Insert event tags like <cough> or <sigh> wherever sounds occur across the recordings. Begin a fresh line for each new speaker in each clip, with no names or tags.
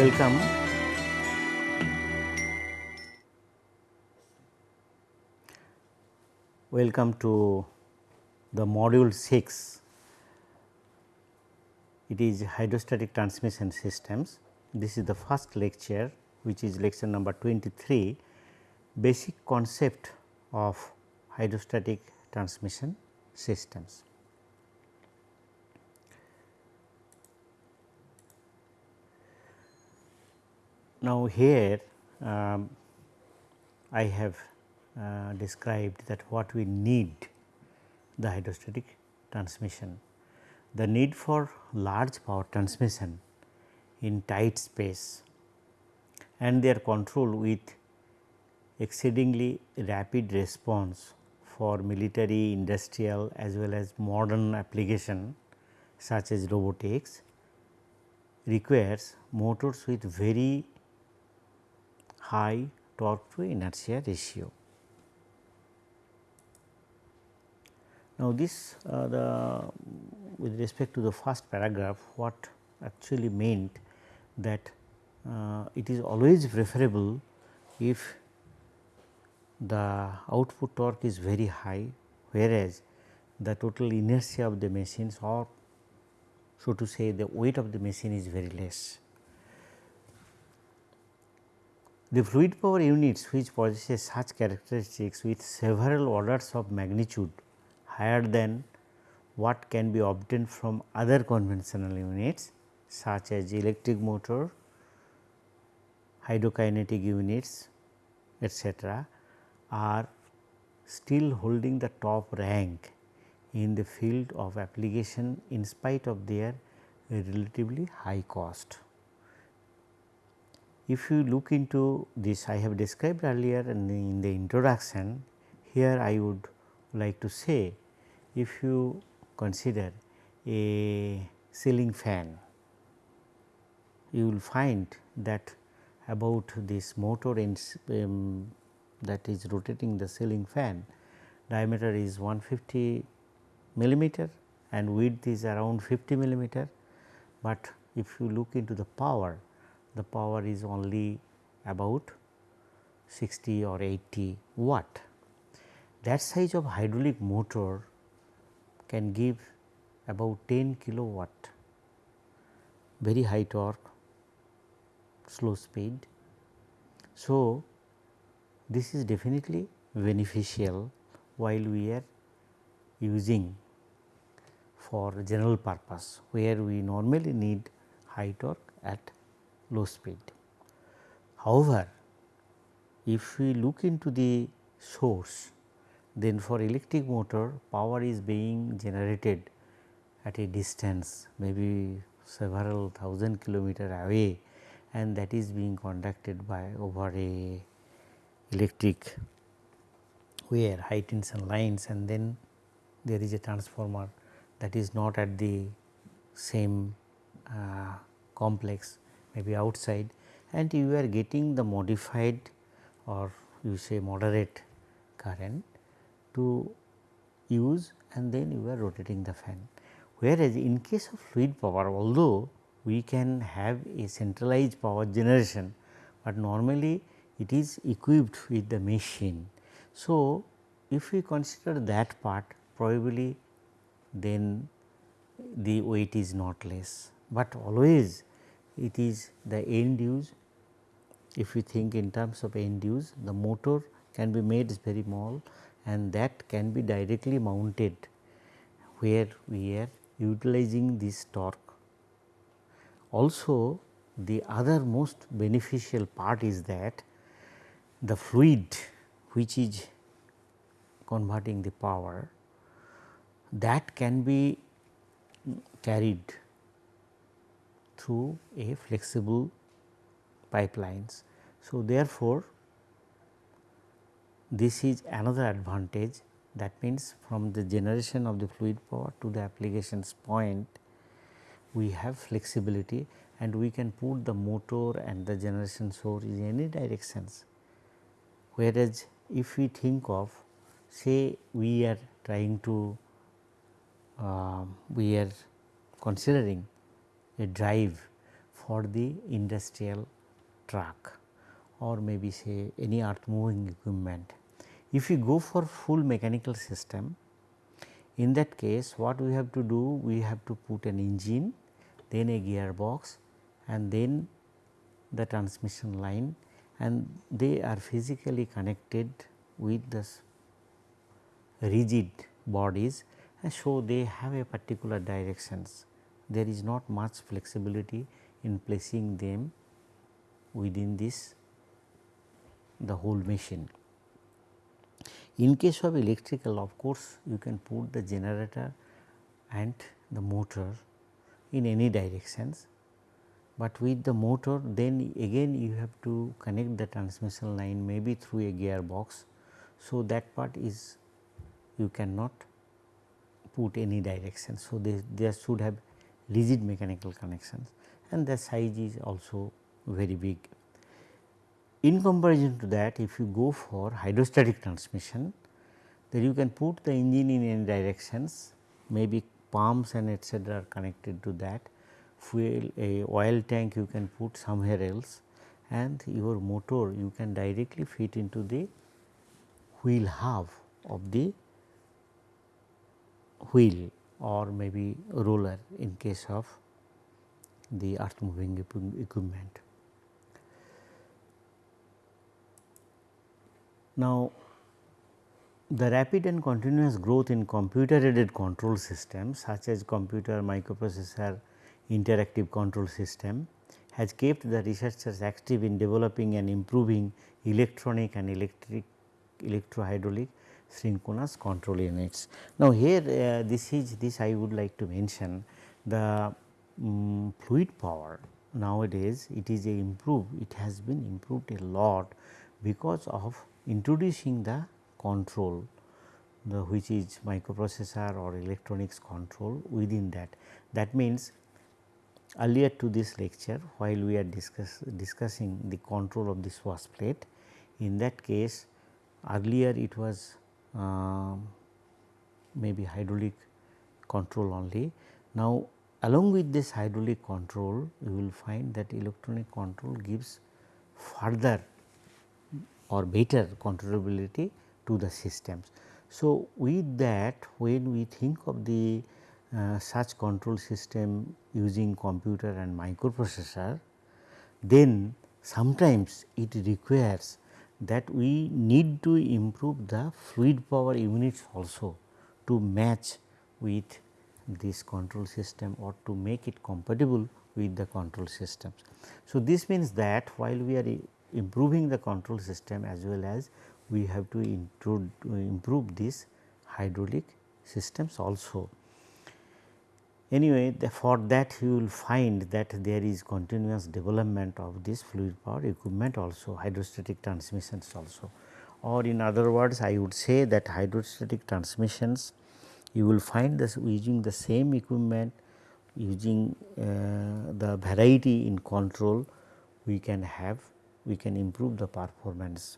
Welcome. Welcome to the module 6. It is hydrostatic transmission systems. This is the first lecture which is lecture number 23 basic concept of hydrostatic transmission systems. Now, here um, I have uh, described that what we need the hydrostatic transmission. The need for large power transmission in tight space and their control with exceedingly rapid response for military, industrial as well as modern application such as robotics requires motors with very high torque to inertia ratio. Now, this uh, the with respect to the first paragraph what actually meant that uh, it is always preferable if the output torque is very high whereas the total inertia of the machines or so to say the weight of the machine is very less. The fluid power units which possess such characteristics with several orders of magnitude higher than what can be obtained from other conventional units such as electric motor, hydrokinetic units etc., are still holding the top rank in the field of application in spite of their relatively high cost. If you look into this I have described earlier in the, in the introduction, here I would like to say if you consider a ceiling fan, you will find that about this motor in um, that is rotating the ceiling fan diameter is 150 millimeter and width is around 50 millimeter, but if you look into the power the power is only about 60 or 80 watt. That size of hydraulic motor can give about 10 kilowatt very high torque slow speed. So, this is definitely beneficial while we are using for general purpose where we normally need high torque at low speed. However, if we look into the source then for electric motor power is being generated at a distance maybe several thousand kilometer away and that is being conducted by over a electric wire high tension lines and then there is a transformer that is not at the same uh, complex maybe outside and you are getting the modified or you say moderate current to use and then you are rotating the fan. Whereas, in case of fluid power although we can have a centralized power generation, but normally it is equipped with the machine. So, if we consider that part probably then the weight is not less, but always it is the end use. If we think in terms of end use, the motor can be made very small and that can be directly mounted where we are utilizing this torque. Also the other most beneficial part is that the fluid which is converting the power that can be carried through a flexible pipelines. So, therefore, this is another advantage that means from the generation of the fluid power to the applications point we have flexibility and we can put the motor and the generation source in any directions. Whereas, if we think of say we are trying to uh, we are considering a drive for the industrial truck or maybe say any earth moving equipment. If you go for full mechanical system, in that case what we have to do? We have to put an engine, then a gearbox and then the transmission line and they are physically connected with the rigid bodies and so they have a particular directions. There is not much flexibility in placing them within this the whole machine. In case of electrical of course, you can put the generator and the motor in any directions, but with the motor then again you have to connect the transmission line maybe through a gearbox. So, that part is you cannot put any direction. So, they, there should have rigid mechanical connections and the size is also very big. In comparison to that if you go for hydrostatic transmission then you can put the engine in any directions. Maybe pumps and etcetera are connected to that. Fuel a oil tank you can put somewhere else and your motor you can directly fit into the wheel hub of the wheel or maybe roller in case of the earth moving equipment. Now, the rapid and continuous growth in computer aided control systems such as computer microprocessor interactive control system has kept the researchers active in developing and improving electronic and electric electrohydraulic synchronous control units. Now, here uh, this is this I would like to mention the um, fluid power nowadays it is a improved it has been improved a lot because of introducing the control the which is microprocessor or electronics control within that. That means earlier to this lecture while we are discuss, discussing the control of this swash plate in that case earlier it was uh, maybe hydraulic control only. Now, along with this hydraulic control you will find that electronic control gives further or better controllability to the systems. So, with that when we think of the uh, such control system using computer and microprocessor, then sometimes it requires that we need to improve the fluid power units also to match with this control system or to make it compatible with the control systems. So, this means that while we are improving the control system as well as we have to improve these hydraulic systems also. Anyway, the, for that you will find that there is continuous development of this fluid power equipment also hydrostatic transmissions also or in other words I would say that hydrostatic transmissions you will find this using the same equipment using uh, the variety in control we can have we can improve the performance.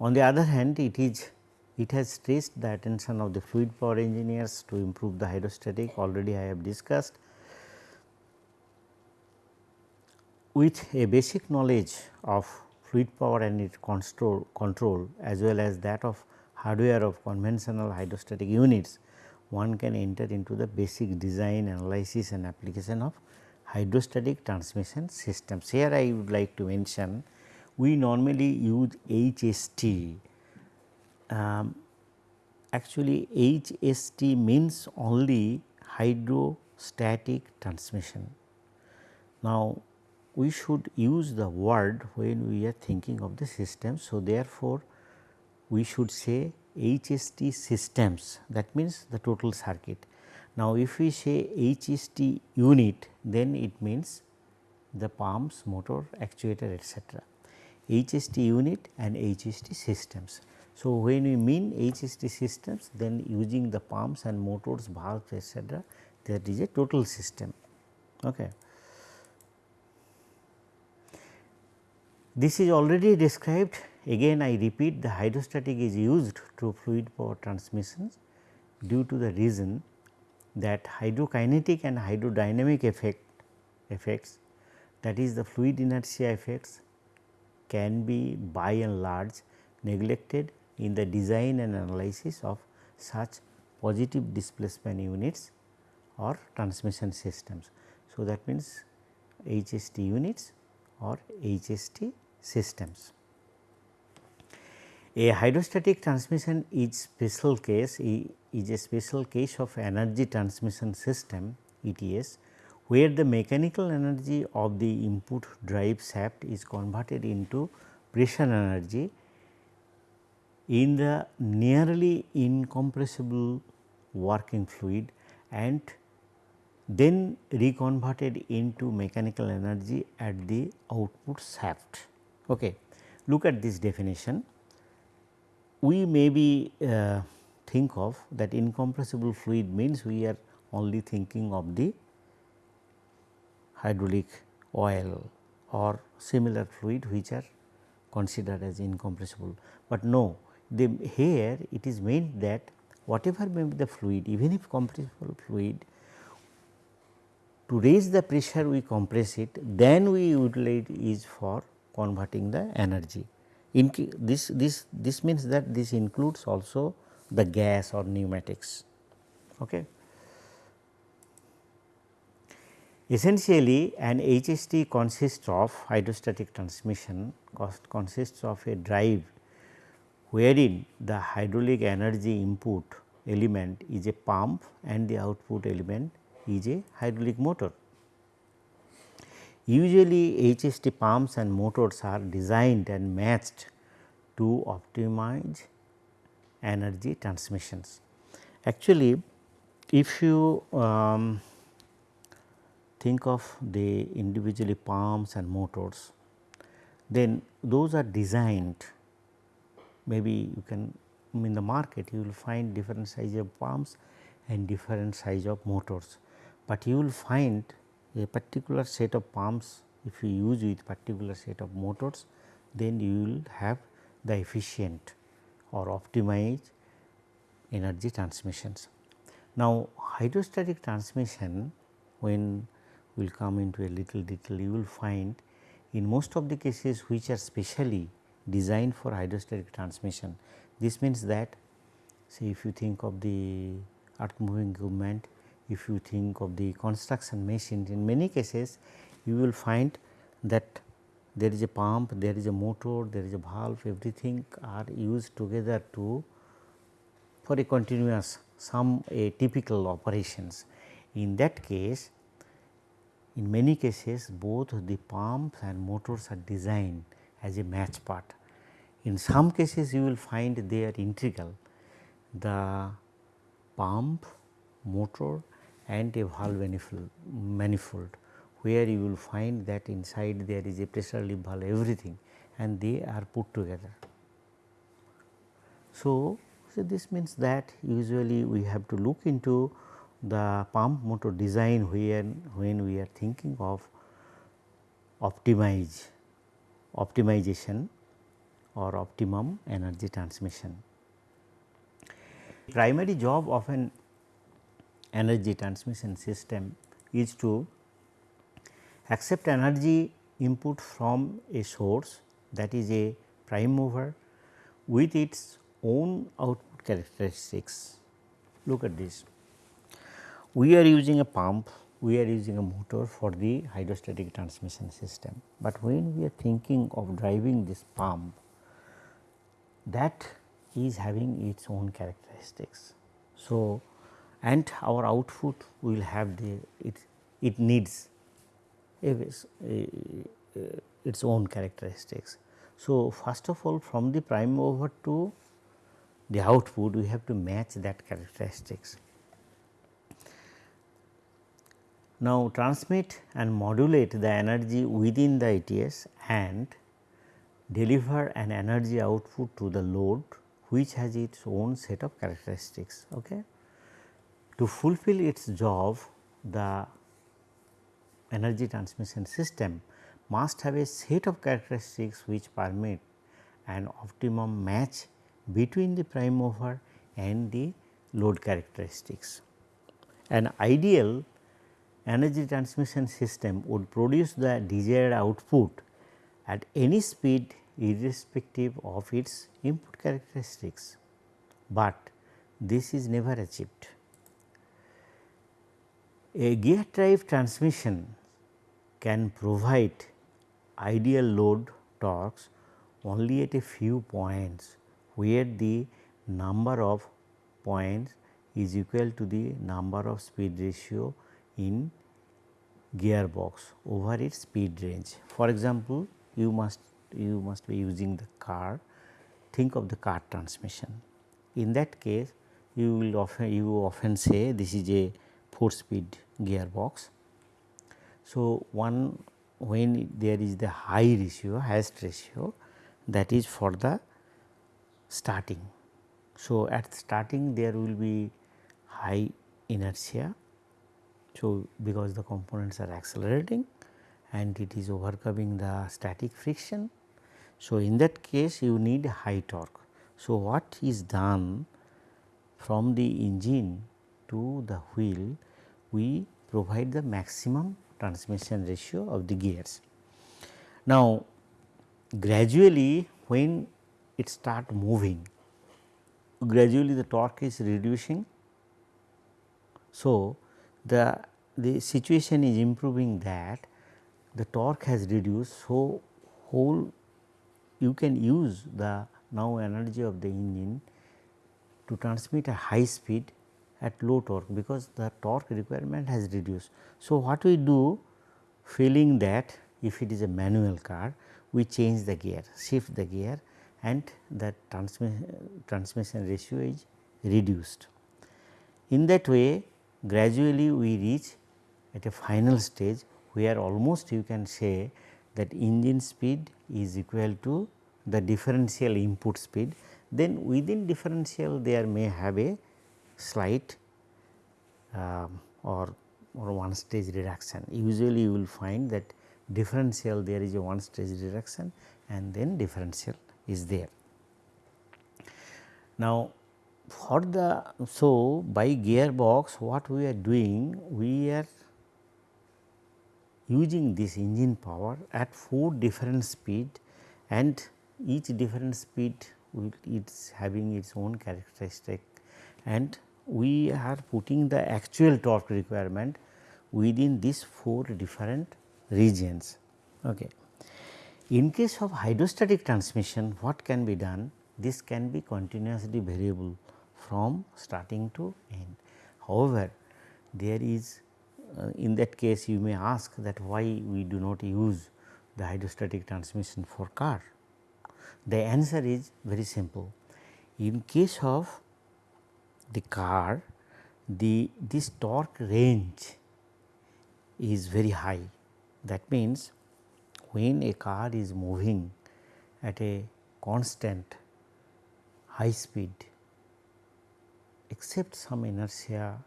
On the other hand it is it has stressed the attention of the fluid power engineers to improve the hydrostatic already I have discussed. With a basic knowledge of fluid power and its control, control as well as that of hardware of conventional hydrostatic units, one can enter into the basic design analysis and application of hydrostatic transmission systems. Here I would like to mention we normally use HST. Um, actually HST means only hydrostatic transmission. Now, we should use the word when we are thinking of the system. So, therefore, we should say HST systems that means the total circuit now, if we say HST unit then it means the pumps, motor, actuator etc. HST unit and HST systems. So, when we mean HST systems then using the pumps and motors, valves etc. that is a total system. Okay. This is already described again I repeat the hydrostatic is used to fluid power transmissions due to the reason that hydrokinetic and hydrodynamic effect effects that is the fluid inertia effects can be by and large neglected in the design and analysis of such positive displacement units or transmission systems. So, that means HST units or HST systems. A hydrostatic transmission is special case is a special case of energy transmission system ETS where the mechanical energy of the input drive shaft is converted into pressure energy in the nearly incompressible working fluid and then reconverted into mechanical energy at the output shaft. Okay. Look at this definition. We maybe uh, think of that incompressible fluid means we are only thinking of the hydraulic oil or similar fluid which are considered as incompressible. But no, the, here it is meant that whatever may be the fluid even if compressible fluid to raise the pressure we compress it then we utilize is for converting the energy. In this, this, this means that this includes also the gas or pneumatics. Okay. Essentially an HST consists of hydrostatic transmission consists of a drive wherein the hydraulic energy input element is a pump and the output element is a hydraulic motor. Usually HST pumps and motors are designed and matched to optimize energy transmissions. Actually, if you um, think of the individually pumps and motors, then those are designed maybe you can in the market you will find different size of pumps and different size of motors but you will find a particular set of pumps if you use with particular set of motors then you will have the efficient or optimized energy transmissions. Now, hydrostatic transmission when we will come into a little detail you will find in most of the cases which are specially designed for hydrostatic transmission. This means that say if you think of the earth moving equipment if you think of the construction machines in many cases you will find that there is a pump, there is a motor, there is a valve everything are used together to for a continuous some typical operations. In that case in many cases both the pumps and motors are designed as a match part. In some cases you will find they are integral the pump, motor and a valve manifold where you will find that inside there is a pressure relief valve everything and they are put together. So, so this means that usually we have to look into the pump motor design when, when we are thinking of optimize optimization or optimum energy transmission. Primary job of an energy transmission system is to accept energy input from a source that is a prime mover with its own output characteristics. Look at this. We are using a pump, we are using a motor for the hydrostatic transmission system, but when we are thinking of driving this pump that is having its own characteristics. So, and our output will have the it, it needs its own characteristics. So, first of all from the prime mover to the output we have to match that characteristics. Now, transmit and modulate the energy within the ETS and deliver an energy output to the load which has its own set of characteristics. Okay. To fulfill its job the energy transmission system must have a set of characteristics which permit an optimum match between the prime mover and the load characteristics. An ideal energy transmission system would produce the desired output at any speed irrespective of its input characteristics, but this is never achieved. A gear drive transmission can provide ideal load torques only at a few points where the number of points is equal to the number of speed ratio in gearbox over its speed range. For example, you must you must be using the car think of the car transmission. In that case you will often you often say this is a 4 speed gearbox. So, one when there is the high ratio highest ratio that is for the starting. So, at starting there will be high inertia. So, because the components are accelerating and it is overcoming the static friction. So, in that case you need high torque. So, what is done from the engine to the wheel we provide the maximum transmission ratio of the gears. Now, gradually when it start moving gradually the torque is reducing. So, the the situation is improving that the torque has reduced. So, whole you can use the now energy of the engine to transmit a high speed at low torque because the torque requirement has reduced. So, what we do feeling that if it is a manual car we change the gear shift the gear and the transmission, transmission ratio is reduced. In that way gradually we reach at a final stage where almost you can say that engine speed is equal to the differential input speed then within differential there may have a slight um, or, or one stage reduction. Usually you will find that differential there is a one stage reduction and then differential is there. Now, for the so by gearbox what we are doing we are using this engine power at 4 different speed and each different speed it's having its own characteristic and we are putting the actual torque requirement within these 4 different regions. Okay. In case of hydrostatic transmission what can be done? This can be continuously variable from starting to end. However, there is Uh, in that case you may ask that why we do not use the hydrostatic transmission for car. The answer is very simple. In case of the car, the this torque range is very high. That means, when a car is moving at a constant high speed except some inertia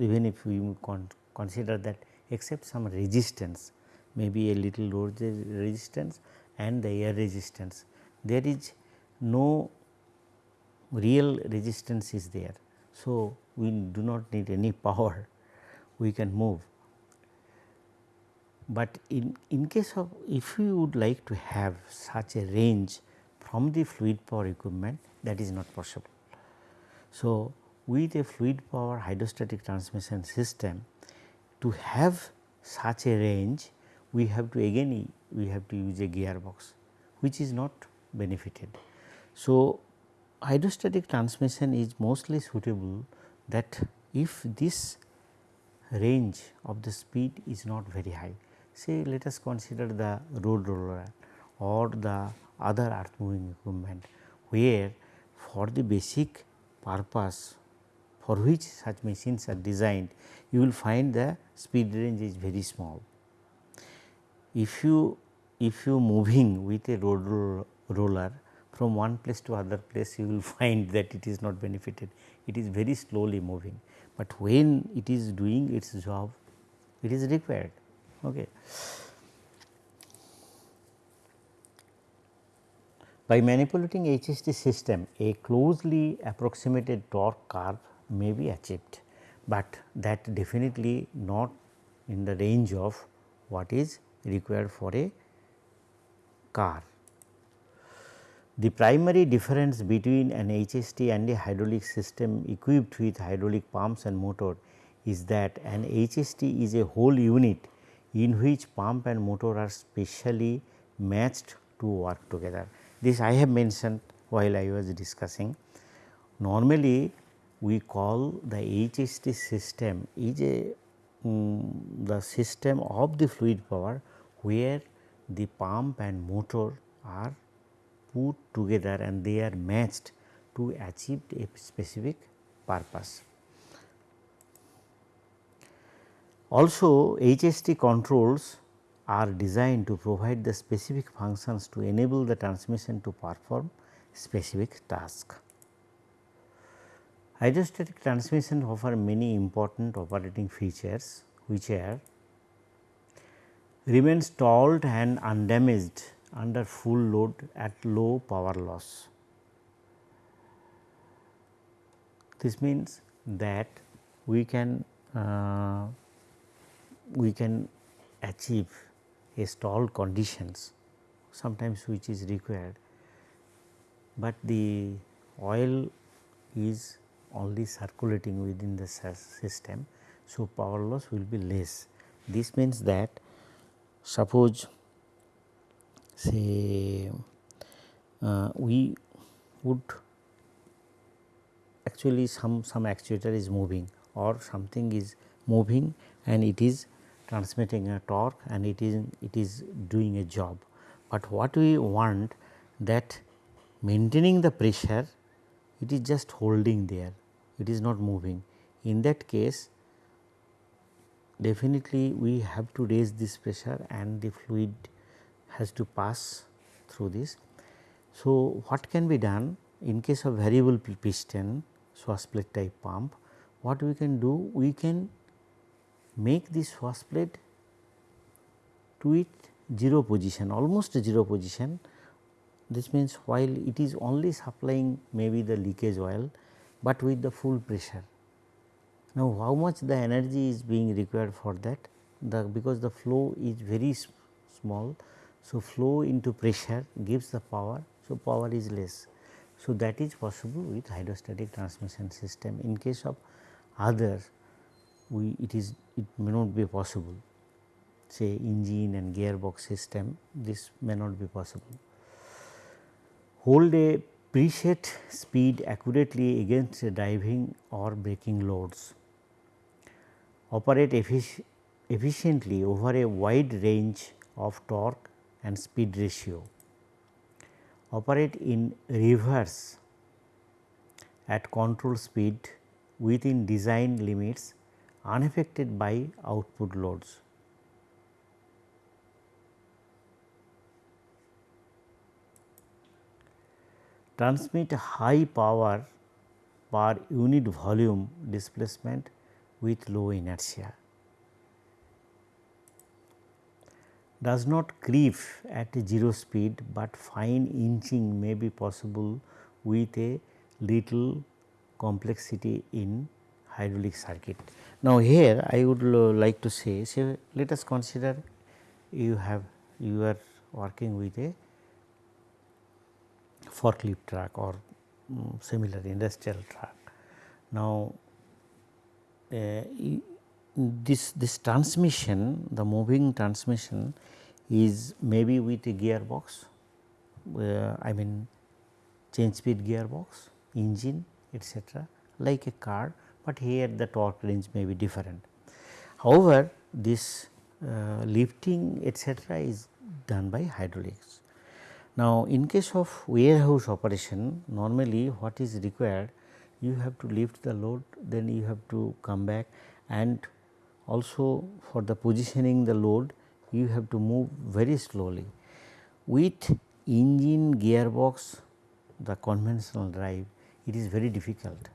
even if we con consider that except some resistance maybe a little load resistance and the air resistance there is no real resistance is there. So, we do not need any power we can move. But in, in case of if we would like to have such a range from the fluid power equipment that is not possible. So, with a fluid power hydrostatic transmission system to have such a range we have to again we have to use a gearbox which is not benefited. So, hydrostatic transmission is mostly suitable that if this range of the speed is not very high. Say let us consider the road roller or the other earth moving equipment where for the basic purpose for which such machines are designed you will find the speed range is very small. If you if you moving with a road roller from one place to other place you will <laughs> find that it is not benefited, it is very slowly moving, but when it is doing its job it is required. Okay. By manipulating HST system a closely approximated torque curve may be achieved, but that definitely not in the range of what is required for a car. The primary difference between an HST and a hydraulic system equipped with hydraulic pumps and motor is that an HST is a whole unit in which pump and motor are specially matched to work together. This I have mentioned while I was discussing. Normally we call the HST system is a um, the system of the fluid power where the pump and motor are put together and they are matched to achieve a specific purpose. Also HST controls are designed to provide the specific functions to enable the transmission to perform specific task. Hydrostatic transmission offer many important operating features which are remain stalled and undamaged under full load at low power loss. This means that we can uh, we can achieve a stalled conditions sometimes which is required, but the oil is only circulating within the system. So, power loss will be less. This means that suppose say uh, we would actually some some actuator is moving or something is moving and it is transmitting a torque and it is it is doing a job. But what we want that maintaining the pressure it is just holding there it is not moving. In that case definitely we have to raise this pressure and the fluid has to pass through this. So, what can be done in case of variable piston swash plate type pump what we can do we can make this swash plate to it 0 position almost 0 position this means while it is only supplying maybe the leakage oil but with the full pressure. Now, how much the energy is being required for that the because the flow is very small. So, flow into pressure gives the power. So, power is less. So, that is possible with hydrostatic transmission system in case of other we it is it may not be possible say engine and gearbox system this may not be possible. Hold a preset speed accurately against driving or braking loads, operate effic efficiently over a wide range of torque and speed ratio, operate in reverse at control speed within design limits unaffected by output loads. Transmit high power per unit volume displacement with low inertia. Does not creep at 0 speed, but fine inching may be possible with a little complexity in hydraulic circuit. Now, here I would like to say, say let us consider you have you are working with a forklift truck or um, similar industrial truck. Now, uh, this this transmission the moving transmission is maybe with a gearbox uh, I mean change speed gearbox engine etc., like a car, but here the torque range may be different. However, this uh, lifting etc., is done by hydraulics. Now, in case of warehouse operation normally what is required you have to lift the load then you have to come back and also for the positioning the load you have to move very slowly. With engine gearbox the conventional drive it is very difficult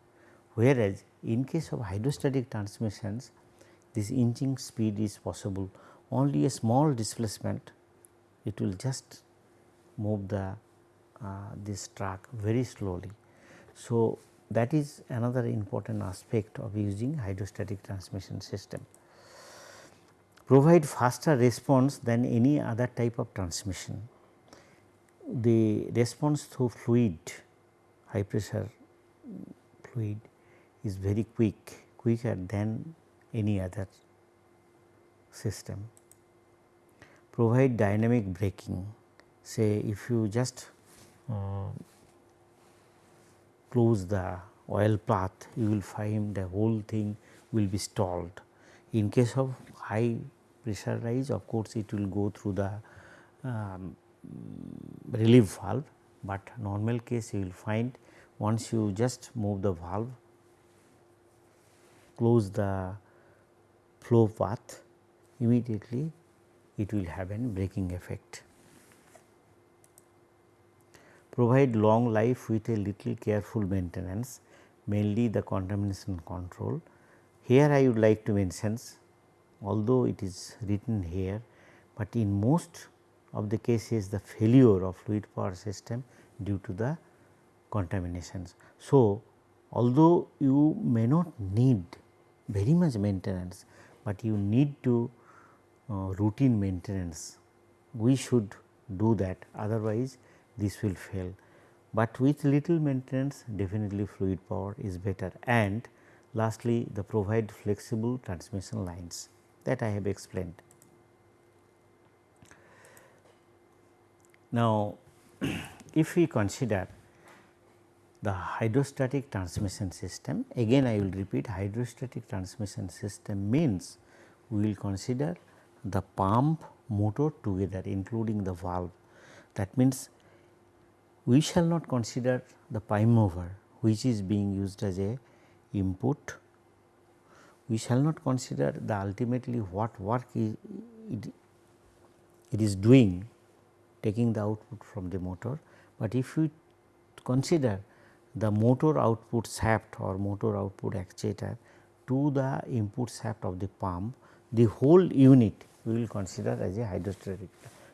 whereas in case of hydrostatic transmissions this inching speed is possible only a small displacement it will just move the uh, this track very slowly. So, that is another important aspect of using hydrostatic transmission system. provide faster response than any other type of transmission. The response through fluid high pressure fluid is very quick quicker than any other system. Provide dynamic braking say if you just uh, close the oil path you will find the whole thing will be stalled. In case of high pressure rise of course it will go through the um, relief valve, but normal case you will find once you just move the valve close the flow path immediately it will have an braking effect provide long life with a little careful maintenance mainly the contamination control. Here I would like to mention although it is written here, but in most of the cases the failure of fluid power system due to the contaminations. So, although you may not need very much maintenance, but you need to uh, routine maintenance we should do that otherwise this will fail. But with little maintenance definitely fluid power is better and lastly the provide flexible transmission lines that I have explained. Now, <clears throat> if we consider the hydrostatic transmission system again I will repeat hydrostatic transmission system means we will consider the pump motor together including the valve that means we shall not consider the prime mover which is being used as a input. We shall not consider the ultimately what work it, it is doing taking the output from the motor, but if we consider the motor output shaft or motor output actuator to the input shaft of the pump, the whole unit we will consider as a hydrostatic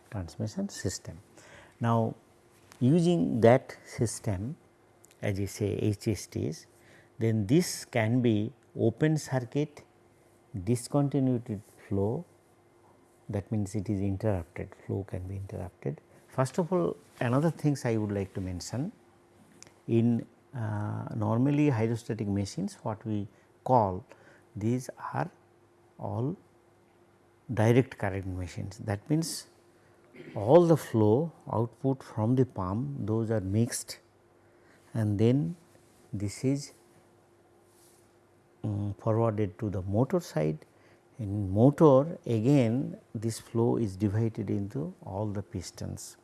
transmission system. Now, Using that system as you say HSTs, then this can be open circuit discontinued flow that means it is interrupted flow can be interrupted. First of all another things I would like to mention in uh, normally hydrostatic machines what we call these are all direct current machines that means all the flow output from the pump those are mixed and then this is um, forwarded to the motor side in motor again this flow is divided into all the pistons.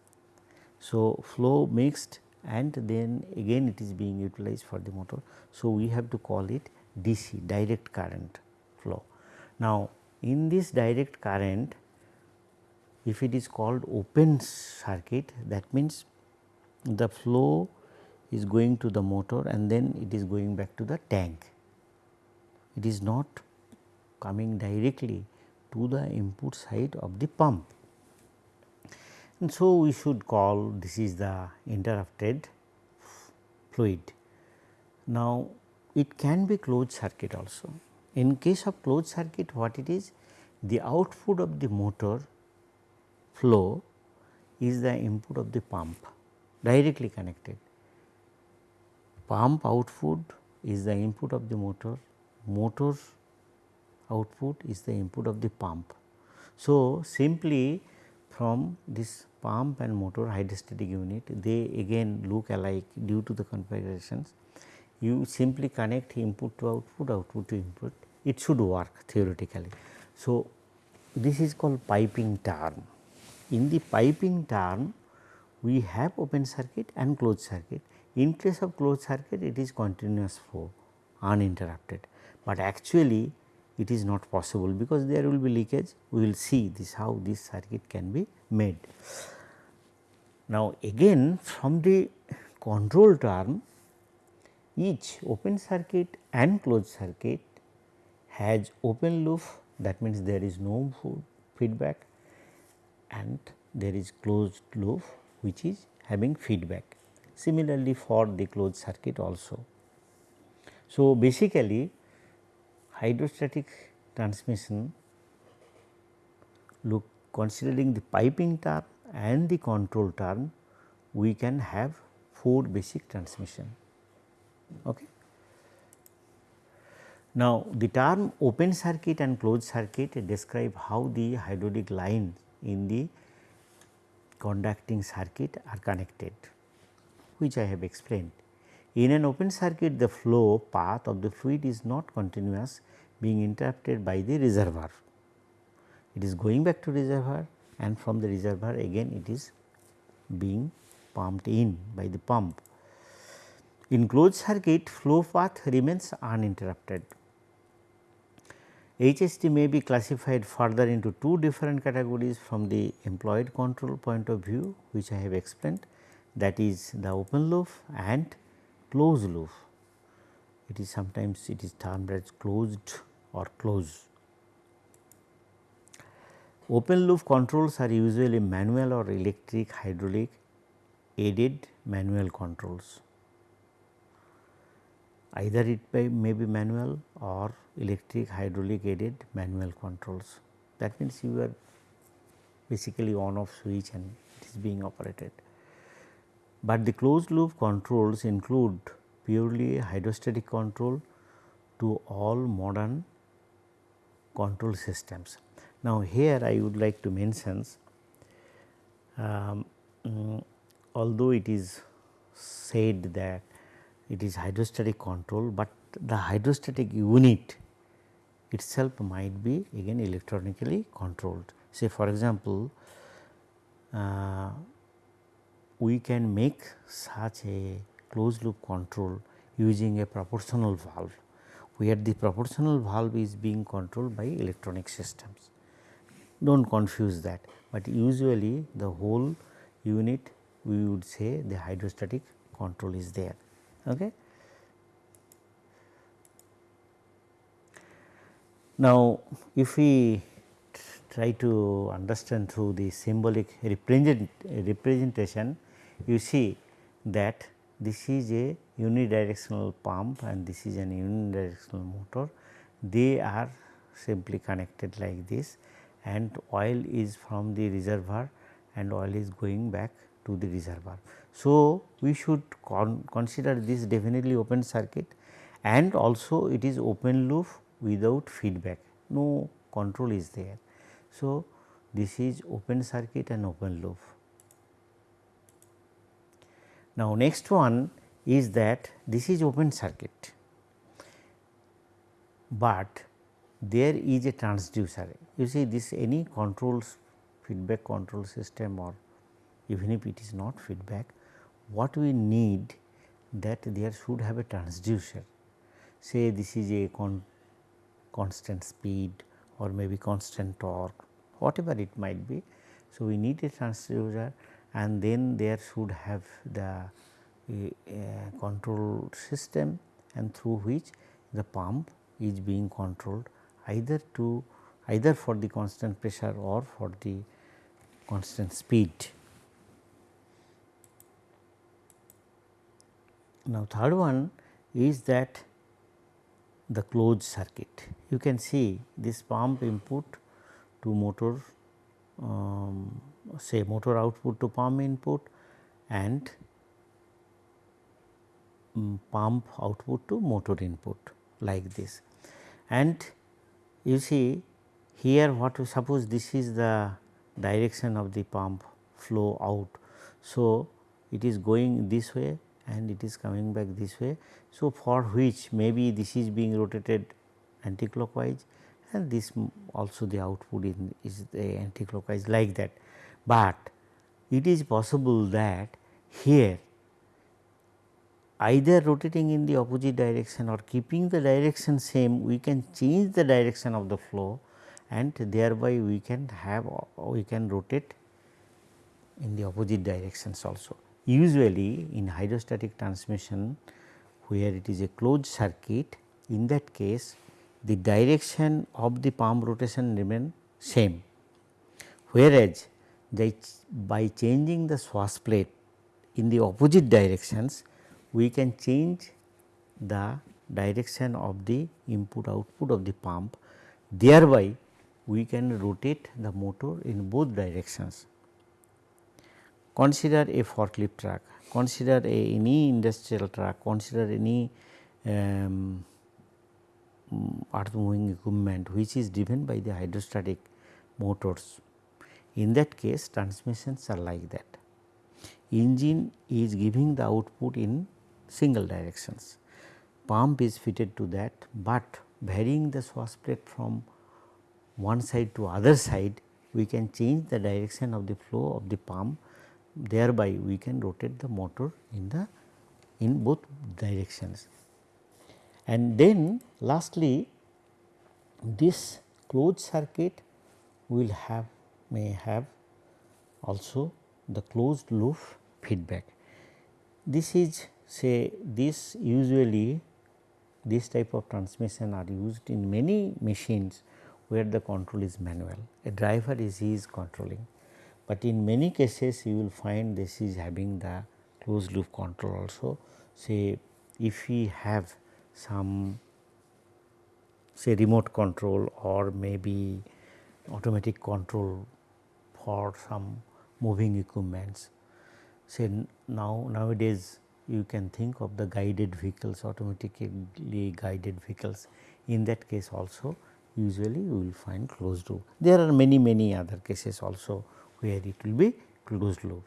So, flow mixed and then again it is being utilized for the motor. So, we have to call it DC direct current flow. Now, in this direct current if it is called open circuit that means the flow is going to the motor and then it is going back to the tank. It is not coming directly to the input side of the pump. And so, we should call this is the interrupted fluid. Now, it can be closed circuit also. In case of closed circuit what it is? The output of the motor flow is the input of the pump directly connected. Pump output is the input of the motor, motor output is the input of the pump. So, simply from this pump and motor hydrostatic unit they again look alike due to the configurations. You simply connect input to output, output to input it should work theoretically. So, this is called piping term. In the piping term we have open circuit and closed circuit. In case of closed circuit it is continuous flow uninterrupted, but actually it is not possible because there will be leakage we will see this how this circuit can be made. Now again from the control term each open circuit and closed circuit has open loop that means there is no feedback and there is closed loop which is having feedback. Similarly, for the closed circuit also. So, basically hydrostatic transmission look considering the piping term and the control term we can have 4 basic transmission. Okay. Now, the term open circuit and closed circuit describe how the hydraulic lines in the conducting circuit are connected which I have explained. In an open circuit the flow path of the fluid is not continuous being interrupted by the reservoir. It is going back to reservoir and from the reservoir again it is being pumped in by the pump. In closed circuit flow path remains uninterrupted. HST may be classified further into two different categories from the employed control point of view which I have explained that is the open loop and closed loop. It is sometimes it is termed as closed or close. Open loop controls are usually manual or electric hydraulic aided manual controls. Either it may be manual or electric hydraulic aided manual controls. That means you are basically on off switch and it is being operated. But the closed loop controls include purely hydrostatic control to all modern control systems. Now, here I would like to mention um, um, although it is said that it is hydrostatic control, but the hydrostatic unit itself might be again electronically controlled. Say for example, uh, we can make such a closed loop control using a proportional valve, where the proportional valve is being controlled by electronic systems. Do not confuse that, but usually the whole unit we would say the hydrostatic control is there. Okay. Now, if we try to understand through the symbolic represent, representation, you see that this is a unidirectional pump and this is an unidirectional motor. They are simply connected like this and oil is from the reservoir and oil is going back to the reservoir. So, we should con consider this definitely open circuit and also it is open loop without feedback, no control is there. So, this is open circuit and open loop. Now, next one is that this is open circuit, but there is a transducer. You see this any controls feedback control system or even if it is not feedback, what we need that there should have a transducer. Say this is a con constant speed or maybe constant torque whatever it might be. So, we need a transducer and then there should have the uh, control system and through which the pump is being controlled either to either for the constant pressure or for the constant speed. Now, third one is that the closed circuit. You can see this pump input to motor um, say motor output to pump input and um, pump output to motor input like this. And you see here what suppose this is the direction of the pump flow out. So, it is going this way and it is coming back this way. So, for which maybe this is being rotated anticlockwise and this also the output in is the anticlockwise like that. But it is possible that here either rotating in the opposite direction or keeping the direction same we can change the direction of the flow and thereby we can have we can rotate in the opposite directions also. Usually in hydrostatic transmission where it is a closed circuit in that case the direction of the pump rotation remain same. Whereas, by changing the swash plate in the opposite directions we can change the direction of the input output of the pump thereby we can rotate the motor in both directions. Consider a forklift truck, consider a, any industrial truck, consider any um, earth moving equipment which is driven by the hydrostatic motors. In that case transmissions are like that. Engine is giving the output in single directions, pump is fitted to that, but varying the swash plate from one side to other side we can change the direction of the flow of the pump thereby we can rotate the motor in the in both directions. And then lastly this closed circuit will have may have also the closed loop feedback. This is say this usually this type of transmission are used in many machines where the control is manual. A driver is is controlling, but in many cases you will find this is having the closed loop control also. Say if we have some say remote control or maybe automatic control for some moving equipments. Say now nowadays you can think of the guided vehicles automatically guided vehicles in that case also usually you will find closed loop. There are many many other cases also where it will be closed loop.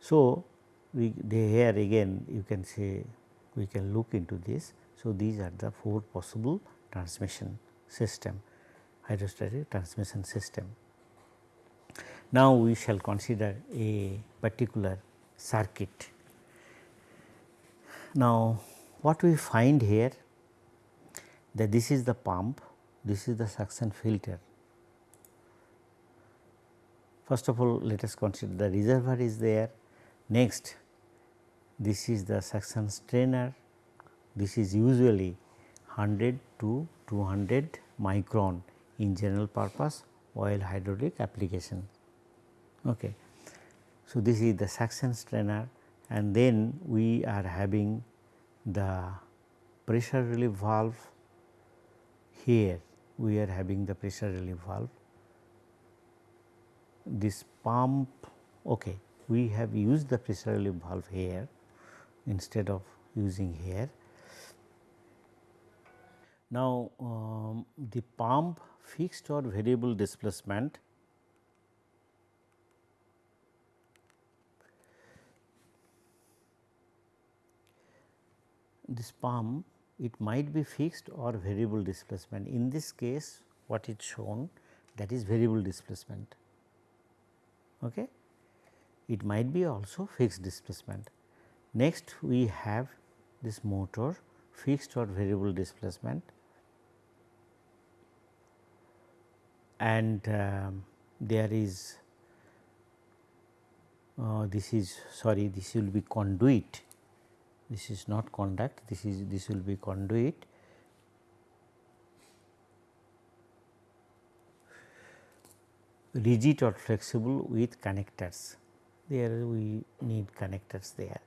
So, we here again you can say we can look into this. So, these are the four possible transmission system hydrostatic transmission system. Now, we shall consider a particular circuit. Now, what we find here that this is the pump, this is the suction filter. First of all, let us consider the reservoir is there. Next, this is the suction strainer. This is usually 100 to 200 micron in general purpose oil hydraulic application. Okay. So, this is the suction strainer and then we are having the pressure relief valve here we are having the pressure relief valve. This pump okay, we have used the pressure relief valve here instead of using here. Now, um, the pump fixed or variable displacement this pump it might be fixed or variable displacement. In this case what is shown that is variable displacement. Okay. It might be also fixed displacement. Next we have this motor fixed or variable displacement and um, there is uh, this is sorry this will be conduit this is not conduct this is this will be conduit rigid or flexible with connectors there we need connectors there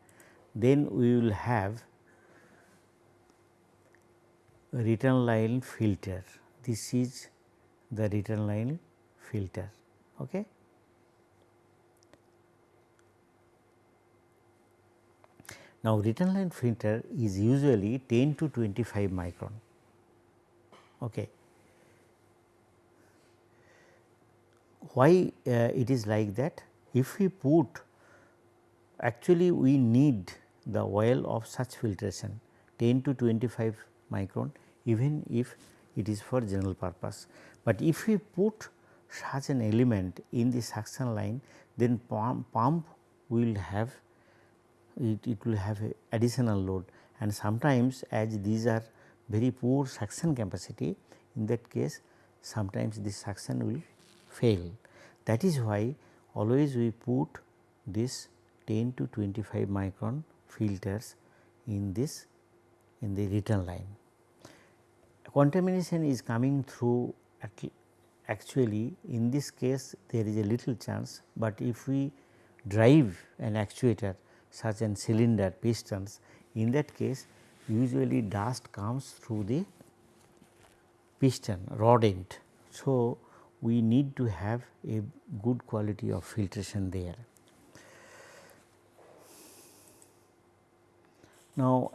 then we will have return line filter this is the return line filter. Okay. Now, return line filter is usually 10 to 25 micron. Okay. Why uh, it is like that? If we put actually we need the oil of such filtration 10 to 25 micron even if it is for general purpose. But if we put such an element in the suction line then pump, pump will have it, it will have additional load and sometimes as these are very poor suction capacity in that case sometimes this suction will fail. That is why always we put this 10 to 25 micron filters in this in the return line. Contamination is coming through actually in this case there is a little chance, but if we drive an actuator such as cylinder pistons in that case usually dust comes through the piston rod end. So, we need to have a good quality of filtration there. Now,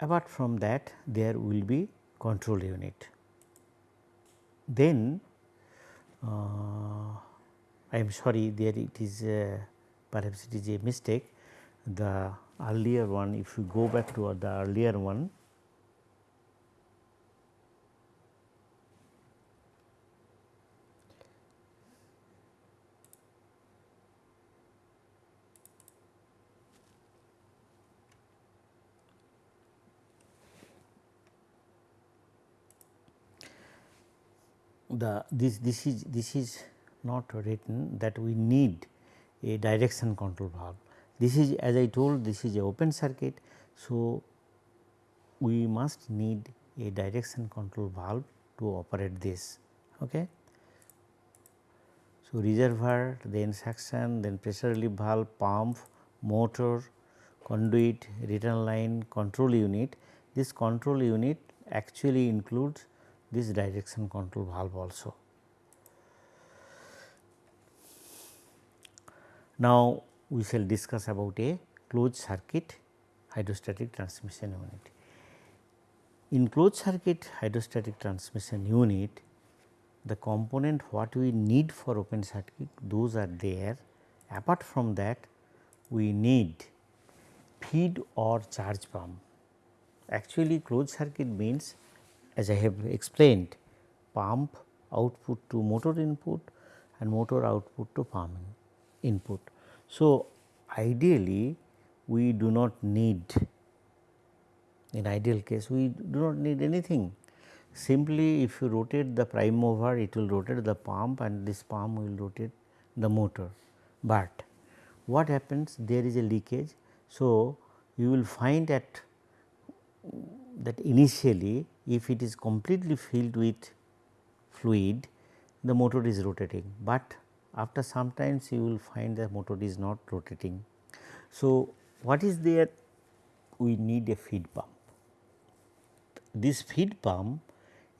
apart from that there will be control unit. Then uh, I am sorry there it is uh, perhaps it is a mistake the earlier one if you go back to the earlier one the this this is this is not written that we need a direction control valve. This is as I told this is a open circuit. So, we must need a direction control valve to operate this. Okay. So, reservoir then suction then pressure relief valve pump motor conduit return line control unit. This control unit actually includes this direction control valve also. Now, we shall discuss about a closed circuit hydrostatic transmission unit. In closed circuit hydrostatic transmission unit, the component what we need for open circuit those are there. Apart from that, we need feed or charge pump. Actually closed circuit means as I have explained pump output to motor input and motor output to pump input. So, ideally we do not need in ideal case we do not need anything simply if you rotate the prime mover it will rotate the pump and this pump will rotate the motor. But what happens there is a leakage. So, you will find that that initially if it is completely filled with fluid the motor is rotating, but after some times you will find the motor is not rotating. So, what is there? We need a feed pump. This feed pump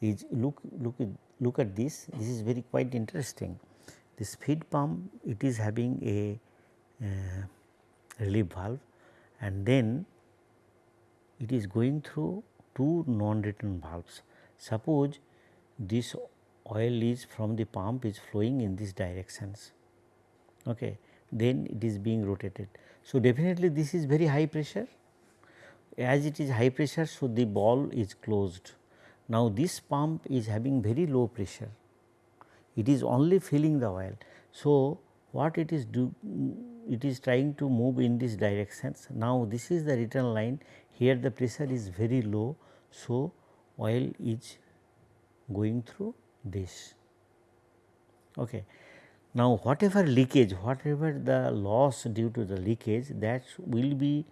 is look look look at this this is very quite interesting. This feed pump it is having a uh, relief valve and then it is going through two non-return valves. Suppose this oil is from the pump is flowing in these directions. Okay then it is being rotated. So definitely this is very high pressure. As it is high pressure so the ball is closed. Now this pump is having very low pressure. It is only filling the oil. So what it is do it is trying to move in these directions. Now this is the return line. Here the pressure is very low so oil is going through this. Okay. Now, whatever leakage, whatever the loss due to the leakage that will be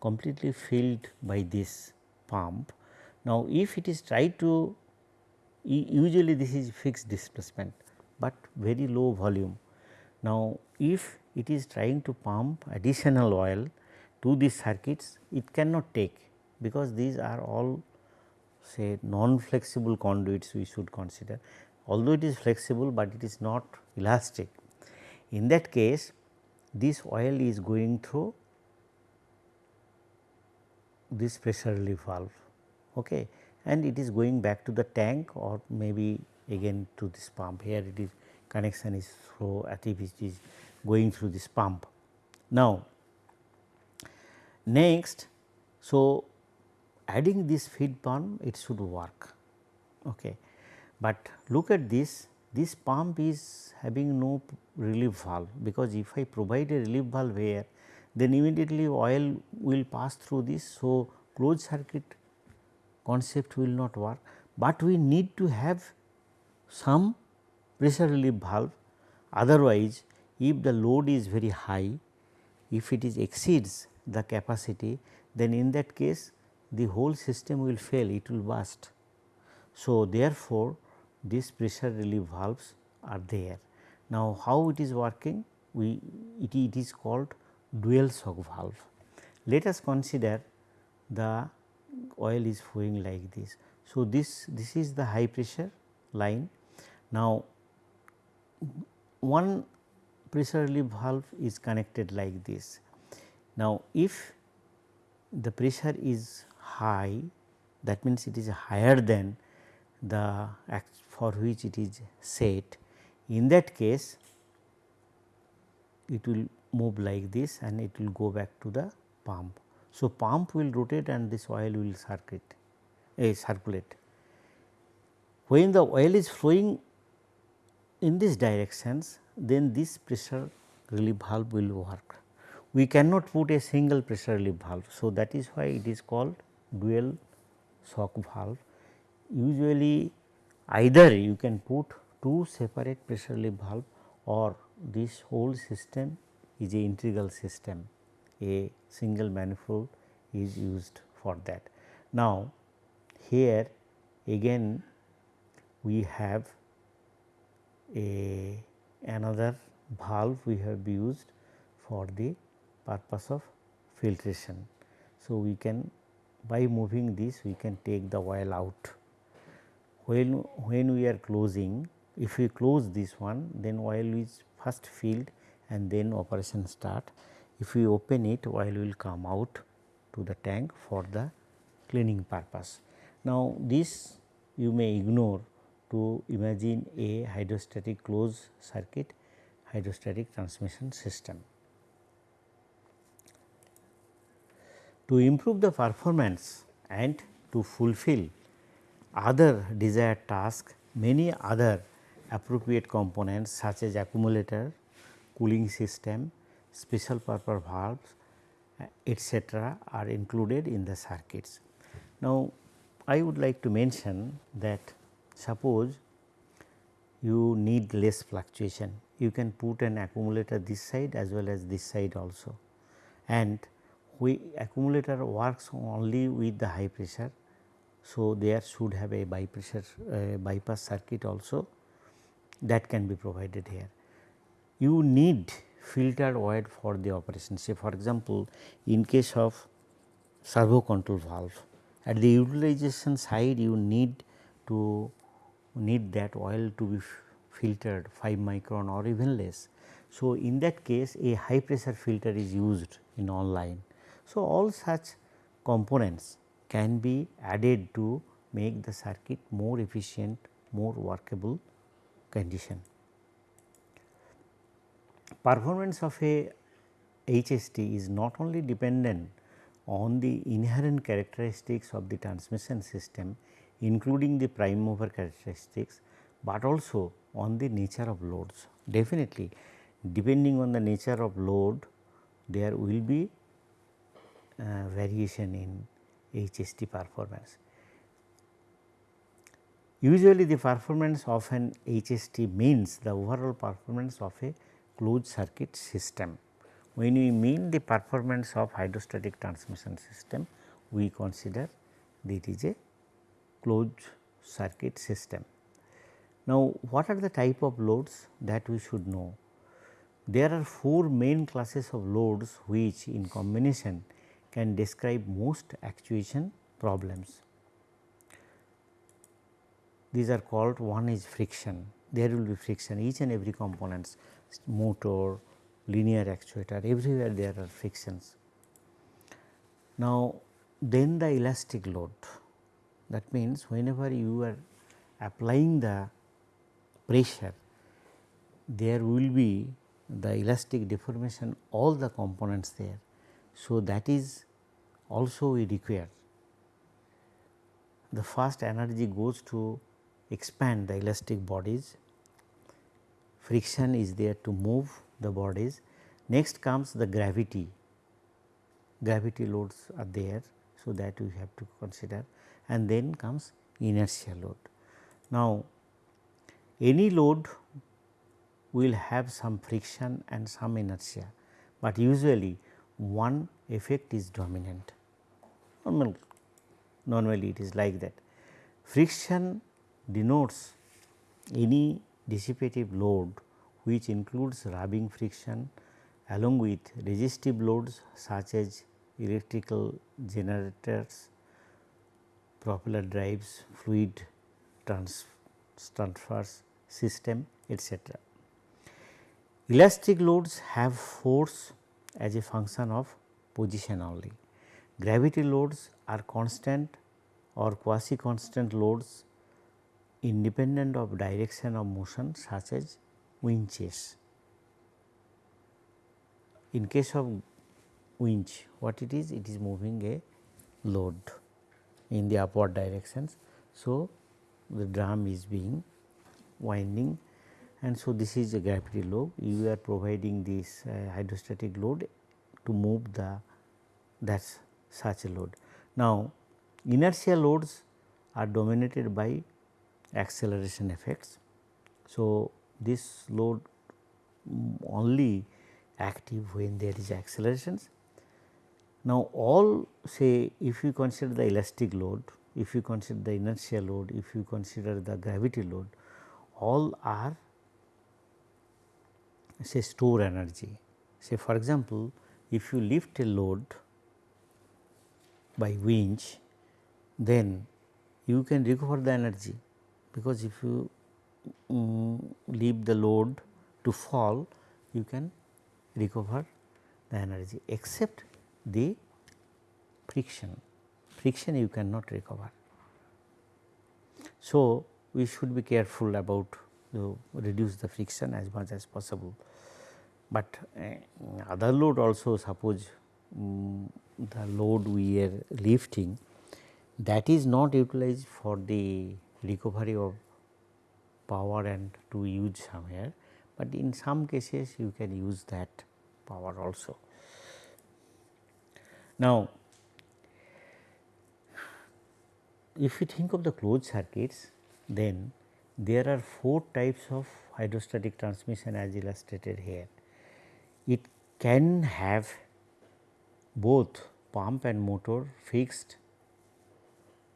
completely filled by this pump. Now, if it is tried to usually this is fixed displacement, but very low volume. Now, if it is trying to pump additional oil to these circuits, it cannot take because these are all say non flexible conduits we should consider although it is flexible, but it is not elastic. In that case this oil is going through this pressure relief valve okay, and it is going back to the tank or maybe again to this pump here it is connection is through activity is going through this pump. Now, next so adding this feed pump it should work. Okay. But look at this, this pump is having no relief valve because if I provide a relief valve here then immediately oil will pass through this. So, closed circuit concept will not work, but we need to have some pressure relief valve otherwise if the load is very high if it is exceeds the capacity then in that case the whole system will fail, it will burst. So, therefore, these pressure relief valves are there. Now, how it is working? We it, it is called dual shock valve. Let us consider the oil is flowing like this. So, this, this is the high pressure line. Now, one pressure relief valve is connected like this. Now, if the pressure is high that means it is higher than the for which it is set in that case it will move like this and it will go back to the pump. So, pump will rotate and this oil will circulate uh, circulate. When the oil is flowing in these directions then this pressure relief valve will work. We cannot put a single pressure relief valve. So, that is why it is called dual shock valve. Usually either you can put two separate pressure relief valve or this whole system is a integral system a single manifold is used for that. Now, here again we have a another valve we have used for the purpose of filtration. So, we can by moving this we can take the oil out. When, when we are closing if we close this one then oil is first filled and then operation start. If we open it oil will come out to the tank for the cleaning purpose. Now, this you may ignore to imagine a hydrostatic closed circuit hydrostatic transmission system. To improve the performance and to fulfill other desired tasks, many other appropriate components such as accumulator, cooling system, special purpose valves eh, etc., are included in the circuits. Now, I would like to mention that suppose you need less fluctuation, you can put an accumulator this side as well as this side also and we accumulator works only with the high pressure. So, there should have a bypressure uh, bypass circuit also that can be provided here. You need filtered oil for the operation say for example, in case of servo control valve at the utilization side you need to need that oil to be filtered 5 micron or even less. So, in that case a high pressure filter is used in online. So, all such components can be added to make the circuit more efficient, more workable condition. Performance of a HST is not only dependent on the inherent characteristics of the transmission system including the prime mover characteristics, but also on the nature of loads. Definitely depending on the nature of load there will be Uh, variation in HST performance. Usually the performance of an HST means the overall performance of a closed circuit system. When we mean the performance of hydrostatic transmission system, we consider that it is a closed circuit system. Now, what are the type of loads that we should know? There are four main classes of loads which in combination can describe most actuation problems. These are called one is friction, there will be friction each and every components motor, linear actuator everywhere there are frictions. Now, then the elastic load that means whenever you are applying the pressure there will be the elastic deformation all the components there. So, that is also we require the first energy goes to expand the elastic bodies, friction is there to move the bodies. Next comes the gravity, gravity loads are there. So, that we have to consider and then comes inertia load. Now, any load will have some friction and some inertia, but usually one effect is dominant. Normal, normally it is like that. Friction denotes any dissipative load which includes rubbing friction along with resistive loads such as electrical generators propeller drives, fluid trans transfers system etc. Elastic loads have force as a function of position only. Gravity loads are constant or quasi constant loads independent of direction of motion such as winches. In case of winch what it is? It is moving a load in the upward directions. So, the drum is being winding and so this is a gravity load you are providing this uh, hydrostatic load to move the that such a load. Now, inertia loads are dominated by acceleration effects. So, this load only active when there is accelerations. Now, all say if you consider the elastic load, if you consider the inertia load, if you consider the gravity load, all are say store energy. Say for example, if you lift a load by winch, then you can recover the energy because if you um, leave the load to fall, you can recover the energy except the friction, friction you cannot recover. So, we should be careful about to reduce the friction as much as possible. But uh, other load also suppose um, the load we are lifting that is not utilized for the recovery of power and to use somewhere, but in some cases you can use that power also. Now, if you think of the closed circuits then there are four types of hydrostatic transmission as illustrated here. It can have both pump and motor fixed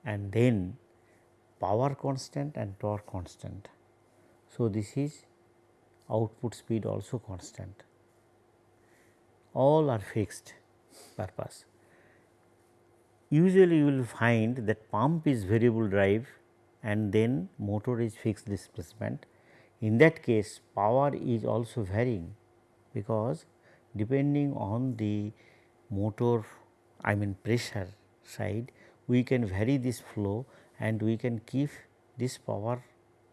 and then power constant and torque constant. So, this is output speed also constant all are fixed purpose. Usually you will find that pump is variable drive and then motor is fixed displacement. In that case power is also varying because depending on the motor I mean pressure side we can vary this flow and we can keep this power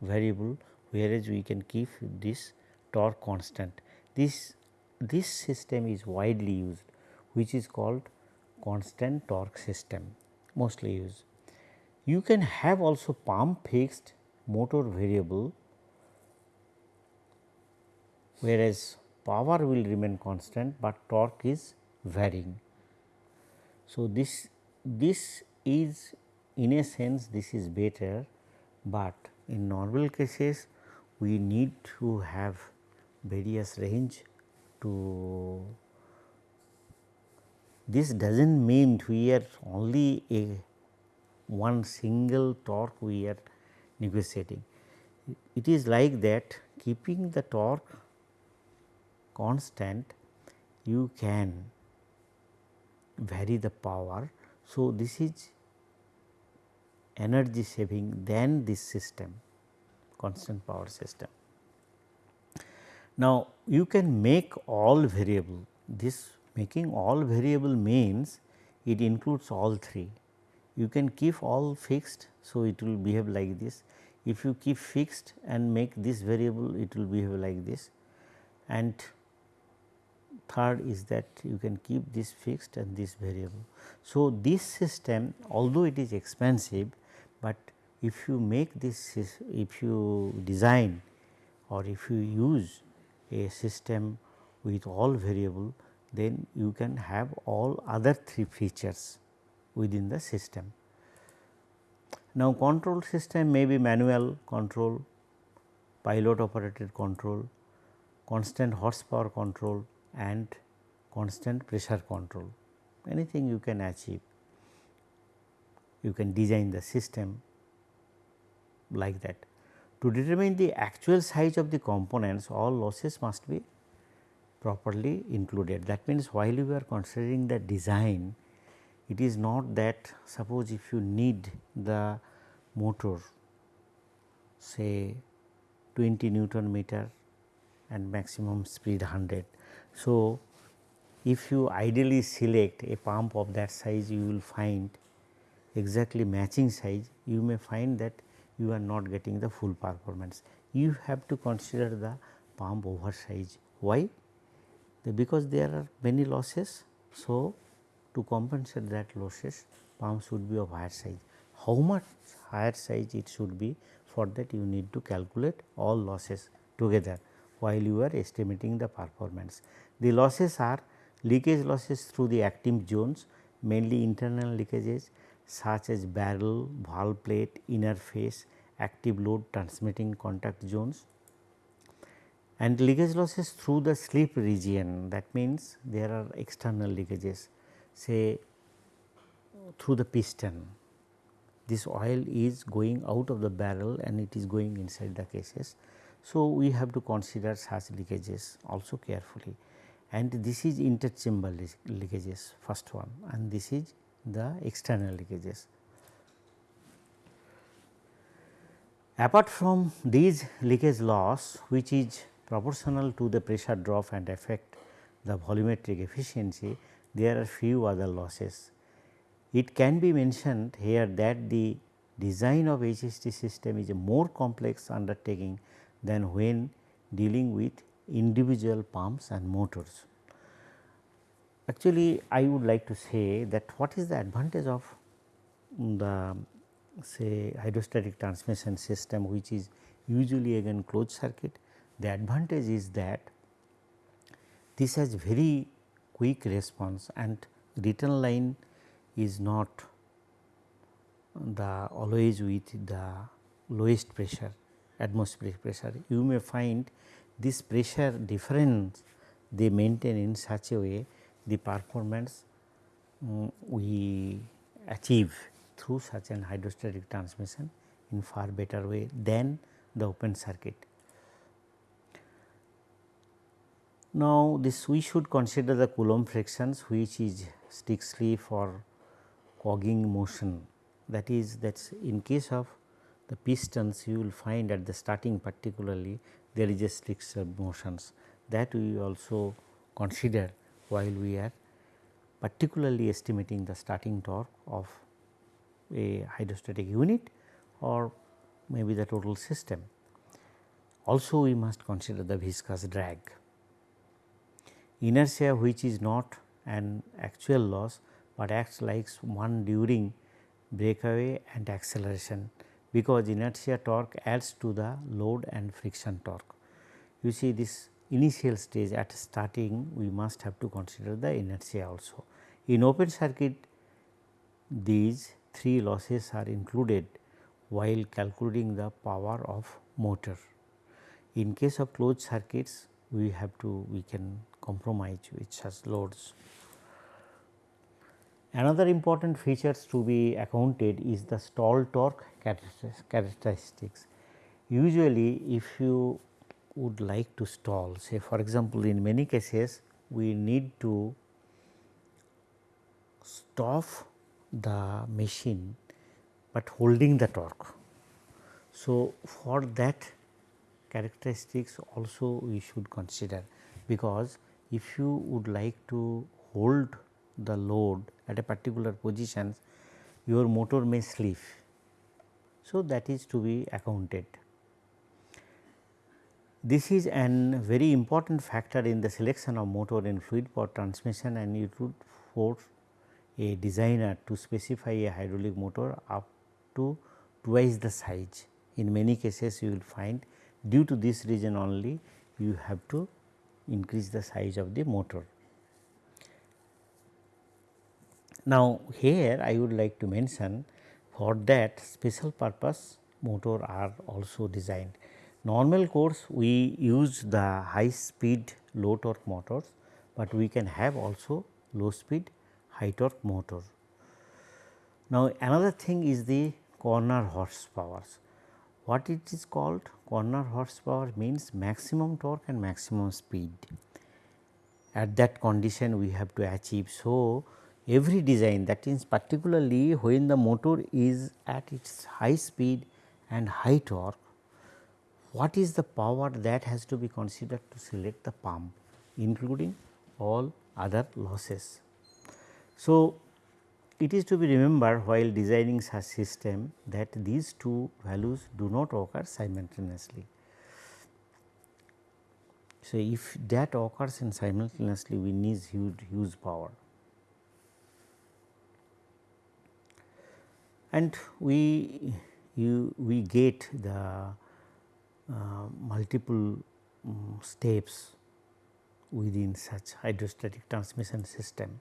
variable whereas we can keep this torque constant. This, this system is widely used which is called constant torque system mostly used. You can have also pump fixed motor variable whereas power will remain constant, but torque is varying. So, this this is in a sense this is better, but in normal cases we need to have various range to this does not mean we are only a one single torque we are negotiating. It is like that keeping the torque constant you can vary the power. So, this is energy saving than this system constant power system. Now, you can make all variable this making all variable means it includes all three you can keep all fixed. So, it will behave like this if you keep fixed and make this variable it will behave like this and third is that you can keep this fixed and this variable. So, this system although it is expensive, but if you make this if you design or if you use a system with all variable then you can have all other three features within the system. Now, control system may be manual control, pilot operated control, constant horsepower control and constant pressure control anything you can achieve. You can design the system like that. To determine the actual size of the components all losses must be properly included. That means, while you are considering the design it is not that suppose if you need the motor say 20 Newton meter and maximum speed 100. So, if you ideally select a pump of that size you will find exactly matching size you may find that you are not getting the full performance. You have to consider the pump oversize. Why? Because there are many losses. So, to compensate that losses pump should be of higher size. How much higher size it should be for that you need to calculate all losses together while you are estimating the performance. The losses are leakage losses through the active zones mainly internal leakages such as barrel, valve plate, inner face, active load transmitting contact zones and leakage losses through the slip region that means there are external leakages say through the piston. This oil is going out of the barrel and it is going inside the cases. So, we have to consider such leakages also carefully and this is interchamber leakages first one and this is the external leakages. Apart from these leakage loss which is proportional to the pressure drop and affect the volumetric efficiency, there are few other losses. It can be mentioned here that the design of HST system is a more complex undertaking than when dealing with individual pumps and motors. Actually, I would like to say that what is the advantage of the say hydrostatic transmission system which is usually again closed circuit. The advantage is that this has very quick response and return line is not the always with the lowest pressure atmospheric pressure. You may find this pressure difference they maintain in such a way the performance um, we achieve through such an hydrostatic transmission in far better way than the open circuit. Now, this we should consider the Coulomb frictions which is strictly for cogging motion that is that is in case of the pistons you will find at the starting particularly there is a stricture motions that we also consider while we are particularly estimating the starting torque of a hydrostatic unit or maybe the total system. Also we must consider the viscous drag. Inertia which is not an actual loss, but acts like one during breakaway and acceleration because inertia torque adds to the load and friction torque. You see this initial stage at starting we must have to consider the inertia also. In open circuit these three losses are included while calculating the power of motor. In case of closed circuits we have to we can compromise with such loads. Another important features to be accounted is the stall torque characteristics. Usually if you would like to stall say for example, in many cases we need to stop the machine, but holding the torque. So, for that characteristics also we should consider because if you would like to hold the load at a particular position, your motor may slip. So, that is to be accounted. This is an very important factor in the selection of motor in fluid power transmission and it would force a designer to specify a hydraulic motor up to twice the size. In many cases you will find due to this reason only you have to increase the size of the motor. Now, here I would like to mention for that special purpose motor are also designed. Normal course we use the high speed low torque motors, but we can have also low speed high torque motor. Now, another thing is the corner horsepower. What it is called corner horsepower means maximum torque and maximum speed. At that condition we have to achieve. So, every design that means particularly when the motor is at its high speed and high torque, what is the power that has to be considered to select the pump including all other losses. So, it is to be remembered while designing such system that these two values do not occur simultaneously. So, if that occurs in simultaneously we need huge, huge power. And we you we get the uh, multiple um, steps within such hydrostatic transmission system.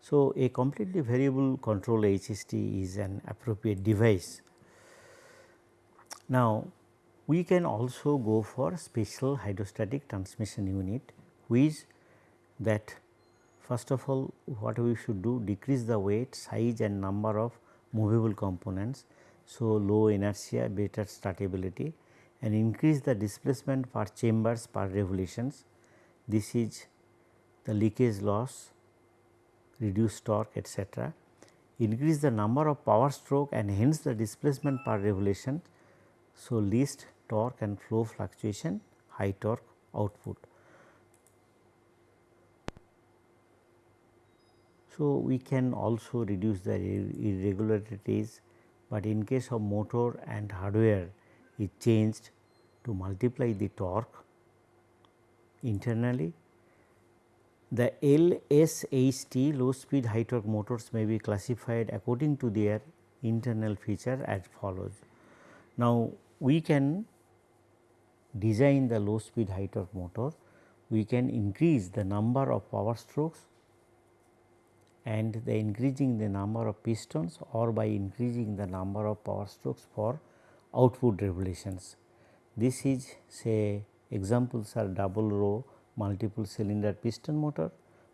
So, a completely variable control HST is an appropriate device. Now, we can also go for special hydrostatic transmission unit which that first of all what we should do decrease the weight, size and number of movable components. So, low inertia, better startability and increase the displacement per chambers per revolutions. This is the leakage loss, reduce torque etc. Increase the number of power stroke and hence the displacement per revolution. So, least torque and flow fluctuation, high torque output. So, we can also reduce the irregularities, but in case of motor and hardware it changed to multiply the torque internally. The LSHT low speed high torque motors may be classified according to their internal feature as follows. Now, we can design the low speed high torque motor, we can increase the number of power strokes and the increasing the number of pistons or by increasing the number of power strokes for output revolutions. This is say examples are double row multiple cylinder piston motor,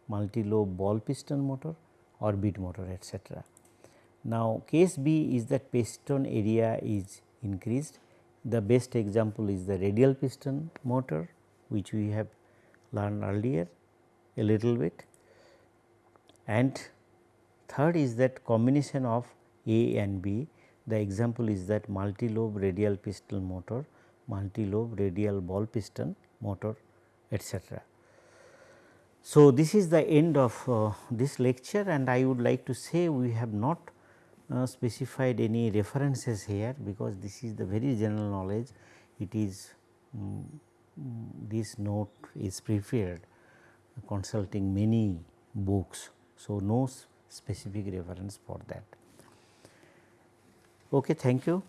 multi lobe ball piston motor or bead motor etc. Now, case B is that piston area is increased. The best example is the radial piston motor which we have learned earlier a little bit and third is that combination of A and B the example is that multi lobe radial piston motor, multi lobe radial ball piston motor etc. So, this is the end of uh, this lecture and I would like to say we have not uh, specified any references here because this is the very general knowledge it is um, this note is prepared consulting many books. So, no specific reference for that. Okay, thank you.